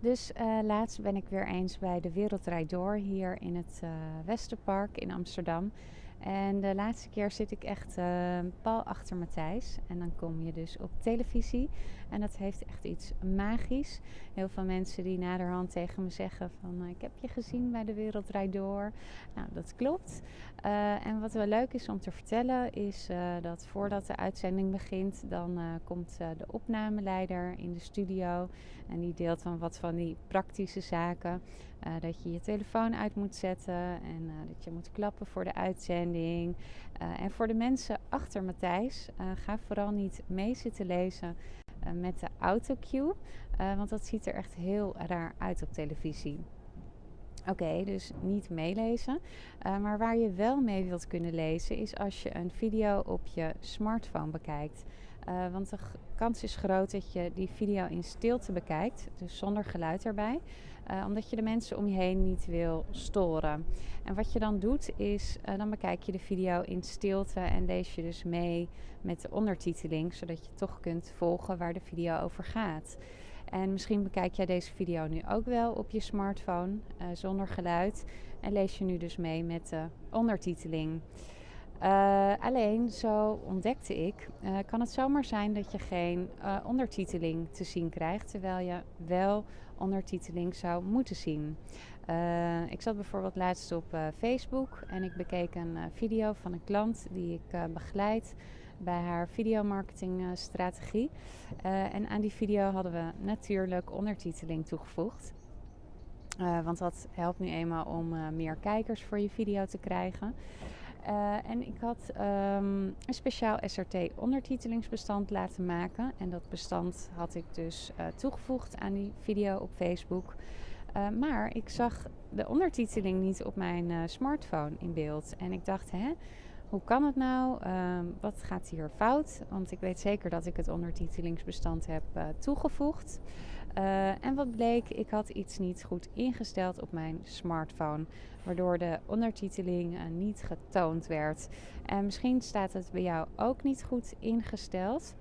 Dus uh, laatst ben ik weer eens bij de Wereldrijd Door hier in het uh, Westerpark in Amsterdam. En de laatste keer zit ik echt uh, pal achter Matthijs. En dan kom je dus op televisie. En dat heeft echt iets magisch. Heel veel mensen die naderhand tegen me zeggen van... ik heb je gezien bij de Wereldrijd Door. Nou, dat klopt. Uh, en wat wel leuk is om te vertellen is uh, dat voordat de uitzending begint... dan komt de opnameleider in de studio. En die deelt dan wat van die praktische zaken. dat je je telefoon uit moet zetten. En dat je moet klappen voor de uitzending. en voor de mensen achter Matthijs, ga vooral niet mee zitten lezen met de autocue. Uh, want dat ziet er echt heel raar uit op televisie. Oké, dus niet meelezen. Uh, maar waar je wel mee wilt kunnen lezen is als je een video op je smartphone bekijkt. Uh, want de kans is groot dat je die video in stilte bekijkt, dus zonder geluid erbij. Uh, omdat je de mensen om je heen niet wil storen. En wat je dan doet is, uh, dan bekijk je de video in stilte en lees je dus mee met de ondertiteling, zodat je toch kunt volgen waar de video over gaat. En misschien bekijk jij deze video nu ook wel op je smartphone zonder geluid en lees je nu dus mee met de ondertiteling. Uh, alleen, zo ontdekte ik, uh, kan het zomaar zijn dat je geen uh, ondertiteling te zien krijgt, terwijl je wel ondertiteling zou moeten zien. ik zat bijvoorbeeld laatst op Facebook en ik bekeek een video van een klant die ik begeleid bij haar videomarketingstrategie. en aan die video hadden we natuurlijk ondertiteling toegevoegd. want dat helpt nu eenmaal om meer kijkers voor je video te krijgen. Uh, en ik had um, een speciaal SRT-ondertitelingsbestand laten maken. En dat bestand had ik dus uh, toegevoegd aan die video op Facebook. Uh, maar ik zag de ondertiteling niet op mijn smartphone in beeld. En ik dacht, hè, hoe kan het nou? Uh, wat gaat hier fout? Want ik weet zeker dat ik het ondertitelingsbestand heb uh, toegevoegd. Uh, en wat bleek, ik had iets niet goed ingesteld op mijn smartphone, waardoor de ondertiteling niet getoond werd. En misschien staat het bij jou ook niet goed ingesteld.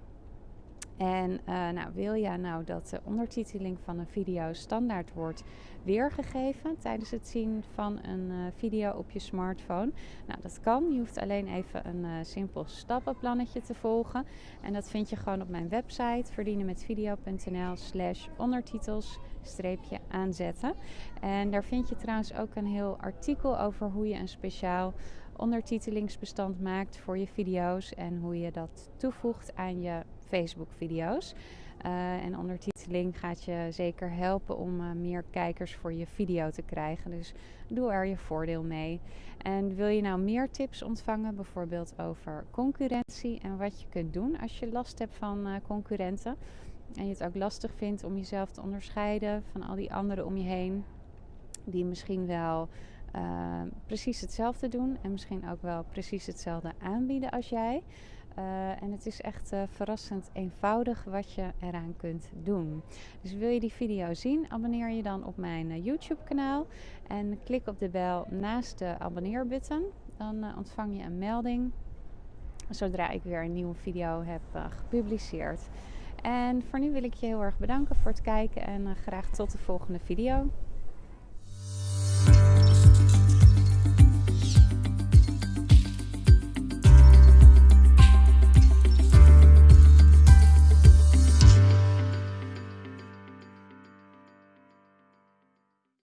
En uh, nou, wil je nou dat de ondertiteling van een video standaard wordt weergegeven tijdens het zien van een uh, video op je smartphone? Nou, dat kan. Je hoeft alleen even een uh, simpel stappenplannetje te volgen. En dat vind je gewoon op mijn website verdienenmetvideo.nl slash ondertitels aanzetten. En daar vind je trouwens ook een heel artikel over hoe je een speciaal ondertitelingsbestand maakt voor je video's en hoe je dat toevoegt aan je Facebook-video's. Uh, en ondertiteling gaat je zeker helpen om uh, meer kijkers voor je video te krijgen. Dus doe er je voordeel mee. En wil je nou meer tips ontvangen, bijvoorbeeld over concurrentie en wat je kunt doen als je last hebt van uh, concurrenten en je het ook lastig vindt om jezelf te onderscheiden van al die anderen om je heen, die misschien wel precies hetzelfde doen en misschien ook wel precies hetzelfde aanbieden als jij. Uh, en het is echt uh, verrassend eenvoudig wat je eraan kunt doen. Dus wil je die video zien, abonneer je dan op mijn YouTube kanaal. En klik op de bel naast de abonneerbutton. Dan ontvang je een melding zodra ik weer een nieuwe video heb gepubliceerd. En voor nu wil ik je heel erg bedanken voor het kijken en graag tot de volgende video.